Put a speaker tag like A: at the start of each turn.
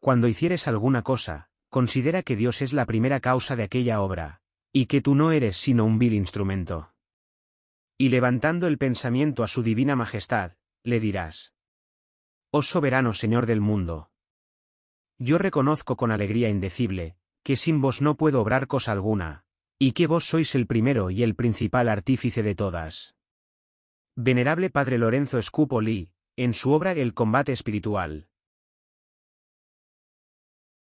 A: Cuando hicieres alguna cosa, considera que Dios es la primera causa de aquella obra, y que tú no eres sino un vil instrumento. Y levantando el pensamiento a su divina majestad, le dirás. Oh soberano Señor del mundo. Yo reconozco con alegría indecible, que sin vos no puedo obrar cosa alguna, y que vos sois el primero y el principal artífice de todas. Venerable Padre Lorenzo Scupoli, en su obra El combate espiritual,